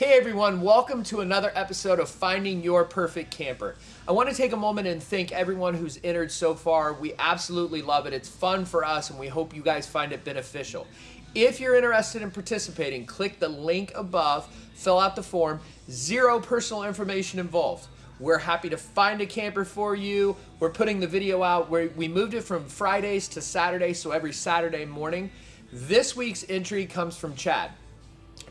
Hey everyone, welcome to another episode of Finding Your Perfect Camper. I want to take a moment and thank everyone who's entered so far. We absolutely love it. It's fun for us and we hope you guys find it beneficial. If you're interested in participating, click the link above, fill out the form, zero personal information involved. We're happy to find a camper for you. We're putting the video out where we moved it from Fridays to Saturdays, so every Saturday morning. This week's entry comes from Chad.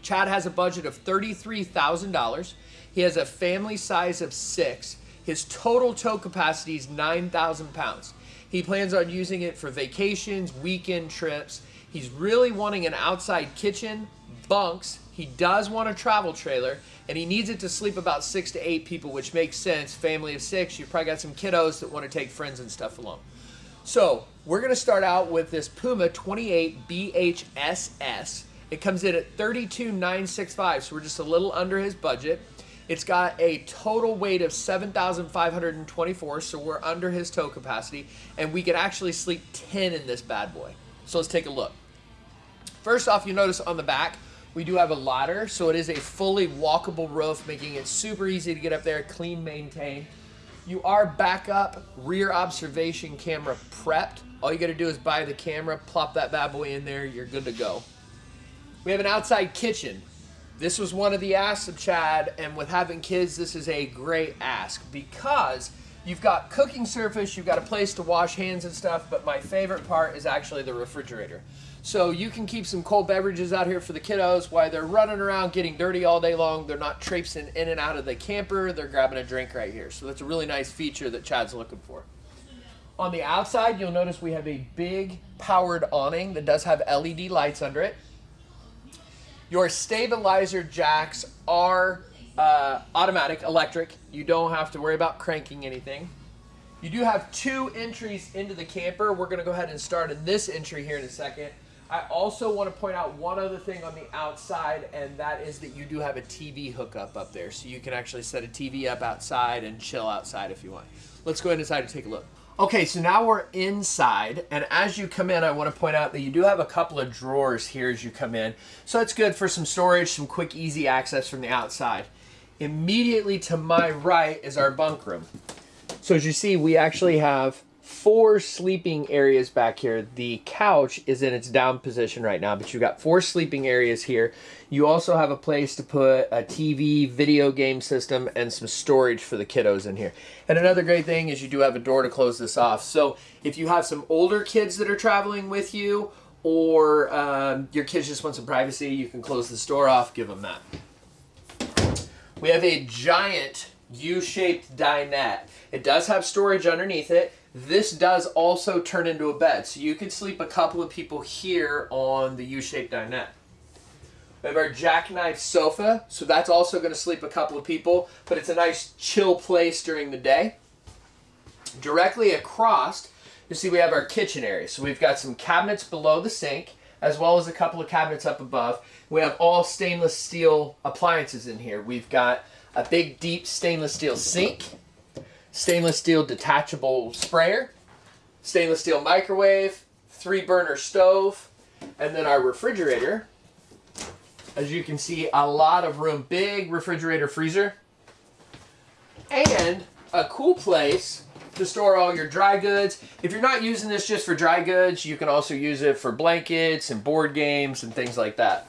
Chad has a budget of $33,000. He has a family size of six. His total tow capacity is 9,000 pounds. He plans on using it for vacations, weekend trips. He's really wanting an outside kitchen, bunks. He does want a travel trailer, and he needs it to sleep about six to eight people, which makes sense. Family of six, you've probably got some kiddos that want to take friends and stuff along. So we're going to start out with this Puma 28 BHSS. It comes in at 32,965, so we're just a little under his budget. It's got a total weight of 7,524, so we're under his tow capacity, and we can actually sleep 10 in this bad boy. So let's take a look. First off, you notice on the back, we do have a ladder, so it is a fully walkable roof, making it super easy to get up there, clean, maintain. You are backup rear observation camera prepped. All you gotta do is buy the camera, plop that bad boy in there, you're good to go. We have an outside kitchen. This was one of the asks of Chad, and with having kids, this is a great ask because you've got cooking surface, you've got a place to wash hands and stuff, but my favorite part is actually the refrigerator. So you can keep some cold beverages out here for the kiddos while they're running around getting dirty all day long. They're not traipsing in and out of the camper. They're grabbing a drink right here. So that's a really nice feature that Chad's looking for. On the outside, you'll notice we have a big powered awning that does have LED lights under it. Your stabilizer jacks are uh, automatic, electric. You don't have to worry about cranking anything. You do have two entries into the camper. We're going to go ahead and start in this entry here in a second. I also want to point out one other thing on the outside, and that is that you do have a TV hookup up there. So you can actually set a TV up outside and chill outside if you want. Let's go inside and take a look. Okay, so now we're inside, and as you come in, I want to point out that you do have a couple of drawers here as you come in. So it's good for some storage, some quick, easy access from the outside. Immediately to my right is our bunk room. So as you see, we actually have four sleeping areas back here. The couch is in its down position right now, but you've got four sleeping areas here. You also have a place to put a TV, video game system, and some storage for the kiddos in here. And another great thing is you do have a door to close this off. So if you have some older kids that are traveling with you, or um, your kids just want some privacy, you can close this door off, give them that. We have a giant U-shaped dinette. It does have storage underneath it. This does also turn into a bed, so you could sleep a couple of people here on the U-shaped dinette. We have our jackknife sofa, so that's also going to sleep a couple of people, but it's a nice chill place during the day. Directly across, you see we have our kitchen area. So we've got some cabinets below the sink, as well as a couple of cabinets up above. We have all stainless steel appliances in here. We've got a big deep stainless steel sink, stainless steel detachable sprayer, stainless steel microwave, three burner stove, and then our refrigerator. As you can see, a lot of room, big refrigerator freezer, and a cool place to store all your dry goods. If you're not using this just for dry goods, you can also use it for blankets and board games and things like that.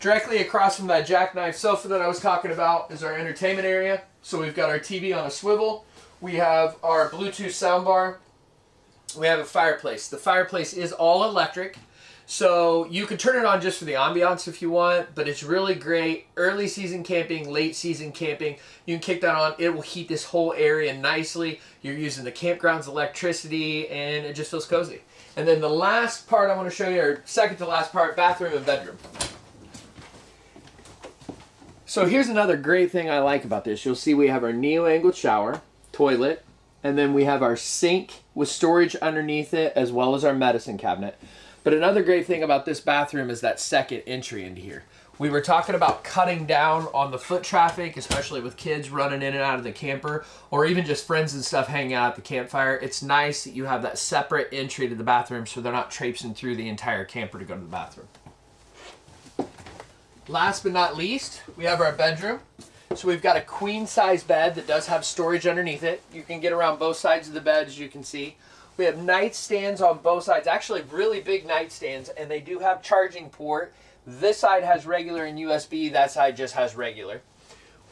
Directly across from that jackknife sofa that I was talking about is our entertainment area. So we've got our TV on a swivel. We have our Bluetooth soundbar. We have a fireplace. The fireplace is all electric. So you can turn it on just for the ambiance if you want, but it's really great. Early season camping, late season camping, you can kick that on. It will heat this whole area nicely. You're using the campground's electricity and it just feels cozy. And then the last part I want to show you, or second to last part, bathroom and bedroom. So here's another great thing I like about this. You'll see we have our neo-angled shower, toilet, and then we have our sink with storage underneath it as well as our medicine cabinet. But another great thing about this bathroom is that second entry into here. We were talking about cutting down on the foot traffic, especially with kids running in and out of the camper, or even just friends and stuff hanging out at the campfire. It's nice that you have that separate entry to the bathroom so they're not traipsing through the entire camper to go to the bathroom. Last but not least, we have our bedroom. So we've got a queen size bed that does have storage underneath it. You can get around both sides of the bed as you can see. We have nightstands on both sides, actually really big nightstands, and they do have charging port. This side has regular and USB, that side just has regular.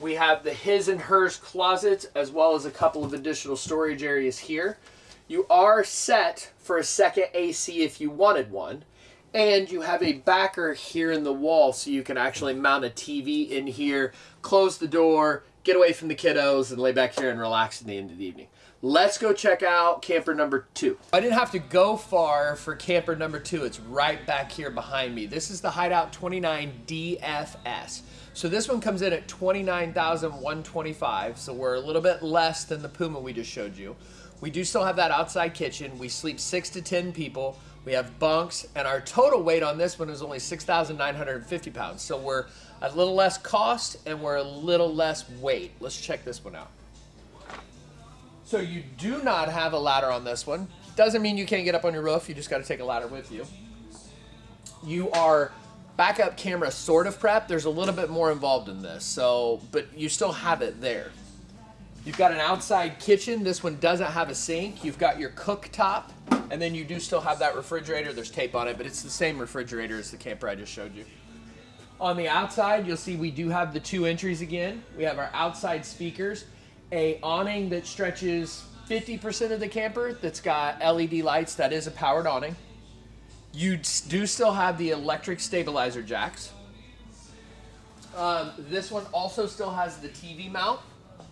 We have the his and hers closets as well as a couple of additional storage areas here. You are set for a second AC if you wanted one. And you have a backer here in the wall so you can actually mount a TV in here, close the door, get away from the kiddos, and lay back here and relax in the end of the evening. Let's go check out camper number two. I didn't have to go far for camper number two. It's right back here behind me. This is the Hideout 29 DFS. So this one comes in at 29,125. So we're a little bit less than the Puma we just showed you. We do still have that outside kitchen. We sleep six to 10 people. We have bunks, and our total weight on this one is only 6,950 pounds. So we're a little less cost and we're a little less weight. Let's check this one out. So you do not have a ladder on this one. Doesn't mean you can't get up on your roof. You just got to take a ladder with you. You are backup camera sort of prep. There's a little bit more involved in this. So, but you still have it there. You've got an outside kitchen. This one doesn't have a sink. You've got your cooktop, and then you do still have that refrigerator. There's tape on it, but it's the same refrigerator as the camper I just showed you. On the outside, you'll see we do have the two entries again. We have our outside speakers, a awning that stretches 50% of the camper that's got LED lights. That is a powered awning. You do still have the electric stabilizer jacks. Um, this one also still has the TV mount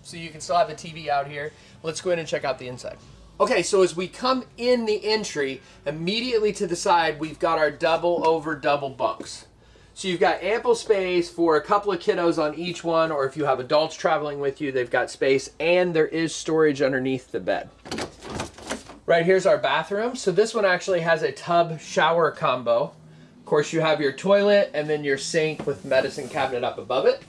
so you can still have a TV out here. Let's go ahead and check out the inside. Okay, so as we come in the entry, immediately to the side, we've got our double over double bunks. So you've got ample space for a couple of kiddos on each one, or if you have adults traveling with you, they've got space, and there is storage underneath the bed. Right here's our bathroom. So this one actually has a tub shower combo. Of course, you have your toilet and then your sink with medicine cabinet up above it.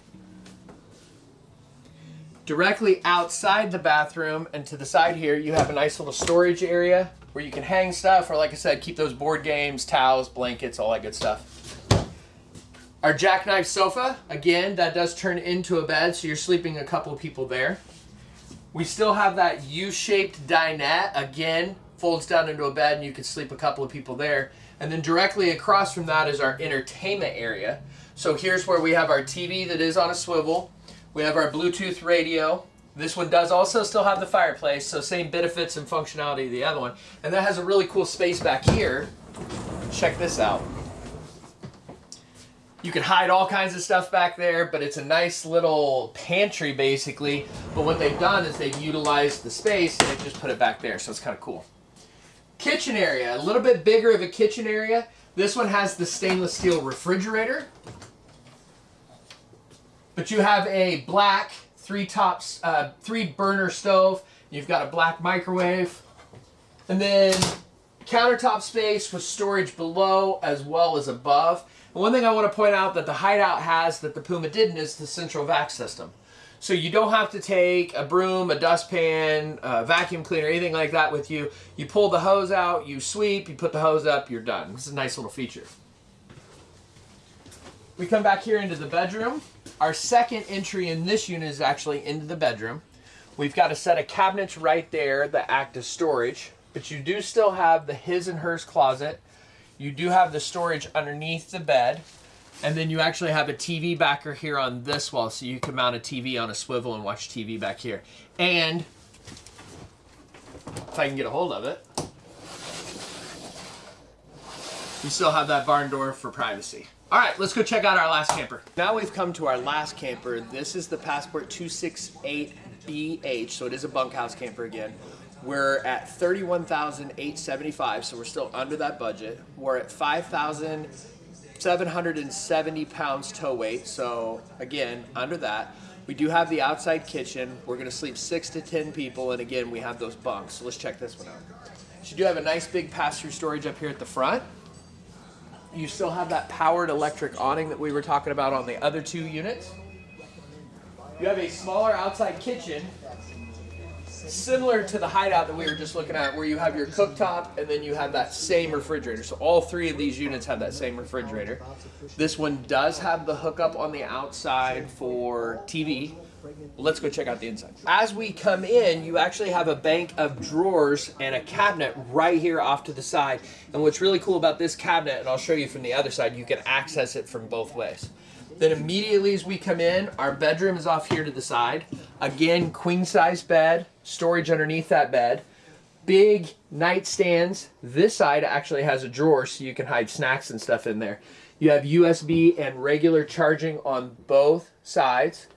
Directly outside the bathroom and to the side here, you have a nice little storage area where you can hang stuff or like I said, keep those board games, towels, blankets, all that good stuff. Our jackknife sofa, again, that does turn into a bed, so you're sleeping a couple of people there. We still have that U-shaped dinette, again, folds down into a bed and you can sleep a couple of people there. And then directly across from that is our entertainment area. So here's where we have our TV that is on a swivel. We have our Bluetooth radio. This one does also still have the fireplace, so same benefits and functionality of the other one. And that has a really cool space back here. Check this out. You can hide all kinds of stuff back there, but it's a nice little pantry basically. But what they've done is they've utilized the space and they just put it back there, so it's kind of cool. Kitchen area, a little bit bigger of a kitchen area. This one has the stainless steel refrigerator. But you have a black three tops, uh, three burner stove. You've got a black microwave. And then countertop space with storage below as well as above. And one thing I want to point out that the Hideout has that the Puma didn't is the central vac system. So you don't have to take a broom, a dustpan, a vacuum cleaner, anything like that with you. You pull the hose out, you sweep, you put the hose up, you're done. This is a nice little feature. We come back here into the bedroom. Our second entry in this unit is actually into the bedroom. We've got a set of cabinets right there that act as storage, but you do still have the his and hers closet. You do have the storage underneath the bed. And then you actually have a TV backer here on this wall, so you can mount a TV on a swivel and watch TV back here. And if I can get a hold of it, you still have that barn door for privacy. All right, let's go check out our last camper. Now we've come to our last camper. This is the Passport 268BH, so it is a bunkhouse camper again. We're at 31,875, so we're still under that budget. We're at 5,770 pounds tow weight, so again, under that. We do have the outside kitchen. We're gonna sleep six to 10 people, and again, we have those bunks. So let's check this one out. So you do have a nice big pass-through storage up here at the front. You still have that powered electric awning that we were talking about on the other two units. You have a smaller outside kitchen. similar to the hideout that we were just looking at, where you have your cooktop and then you have that same refrigerator. So all three of these units have that same refrigerator. This one does have the hookup on the outside for TV. Let's go check out the inside. As we come in, you actually have a bank of drawers and a cabinet right here off to the side. And what's really cool about this cabinet, and I'll show you from the other side, you can access it from both ways. Then immediately as we come in, our bedroom is off here to the side. Again, queen size bed, storage underneath that bed. Big nightstands. This side actually has a drawer so you can hide snacks and stuff in there. You have USB and regular charging on both sides.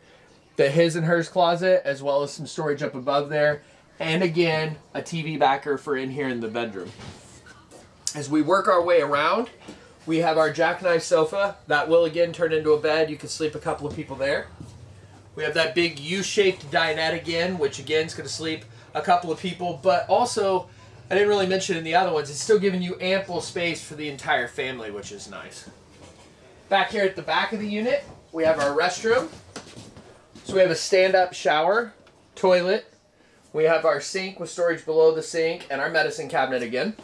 The his and hers closet, as well as some storage up above there. And again, a TV backer for in here in the bedroom. As we work our way around, we have our jackknife sofa that will again turn into a bed. You can sleep a couple of people there. We have that big U-shaped dinette again, which again is going to sleep a couple of people. But also, I didn't really mention in the other ones, it's still giving you ample space for the entire family, which is nice. Back here at the back of the unit, we have our restroom. We have a stand-up shower, toilet. We have our sink with storage below the sink and our medicine cabinet again.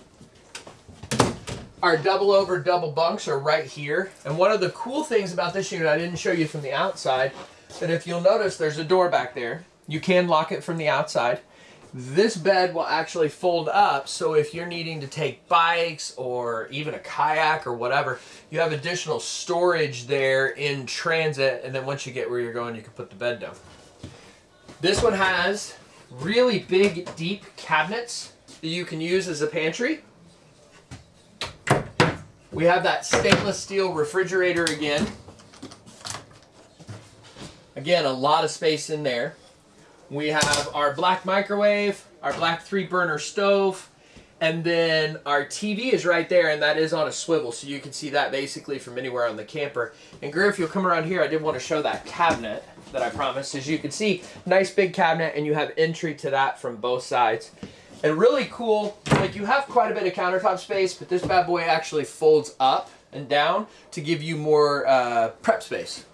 Our double over double bunks are right here. And one of the cool things about this unit, I didn't show you from the outside, that if you'll notice there's a door back there. You can lock it from the outside. This bed will actually fold up, so if you're needing to take bikes or even a kayak or whatever, you have additional storage there in transit, and then once you get where you're going, you can put the bed down. This one has really big, deep cabinets that you can use as a pantry. We have that stainless steel refrigerator again. Again, a lot of space in there. We have our black microwave, our black three burner stove, and then our TV is right there, and that is on a swivel, so you can see that basically from anywhere on the camper. And if you'll come around here, I did want to show that cabinet that I promised. As you can see, nice big cabinet, and you have entry to that from both sides. And really cool, like you have quite a bit of countertop space, but this bad boy actually folds up and down to give you more uh, prep space.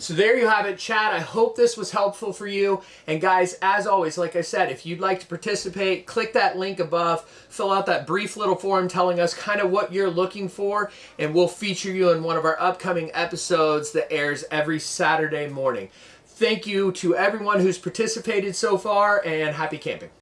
So there you have it, Chad. I hope this was helpful for you. And guys, as always, like I said, if you'd like to participate, click that link above, fill out that brief little form telling us kind of what you're looking for, and we'll feature you in one of our upcoming episodes that airs every Saturday morning. Thank you to everyone who's participated so far, and happy camping.